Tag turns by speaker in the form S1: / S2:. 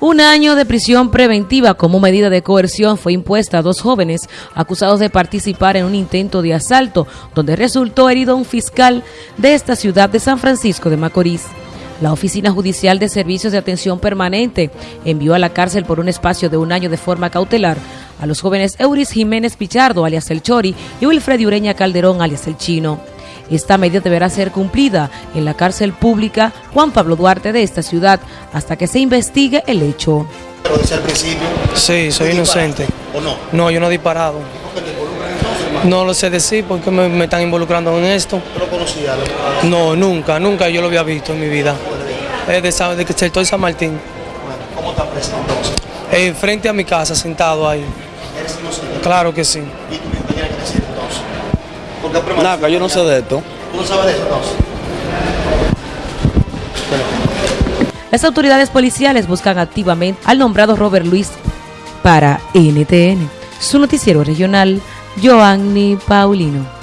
S1: Un año de prisión preventiva como medida de coerción fue impuesta a dos jóvenes acusados de participar en un intento de asalto donde resultó herido un fiscal de esta ciudad de San Francisco de Macorís. La Oficina Judicial de Servicios de Atención Permanente envió a la cárcel por un espacio de un año de forma cautelar a los jóvenes Euris Jiménez Pichardo, alias El Chori, y Wilfred Ureña Calderón, alias El Chino. Esta medida deberá ser cumplida en la cárcel pública Juan Pablo Duarte de esta ciudad hasta que se investigue el hecho.
S2: Pero dice al principio.
S3: Sí, soy inocente.
S2: ¿O no?
S3: No, yo no he disparado.
S2: ¿Por qué te involucran entonces?
S3: No lo sé decir porque me, me están involucrando en esto.
S2: ¿Tú lo conocías? Lo-
S3: No, nunca, nunca yo lo había visto en mi vida. Es de, de que estoy San Martín.
S2: Bueno, ¿cómo estás preso entonces?
S3: Eh, frente a mi casa, sentado ahí.
S2: ¿Eres inocente?
S3: Claro que sí.
S2: ¿Y tú qué tienes que decir entonces? Porque
S4: Nada, yo no sé de esto.
S2: ¿Tú no sabes de eso entonces?
S1: Las autoridades policiales buscan activamente al nombrado Robert Luis para NTN, su noticiero regional, Joanny Paulino.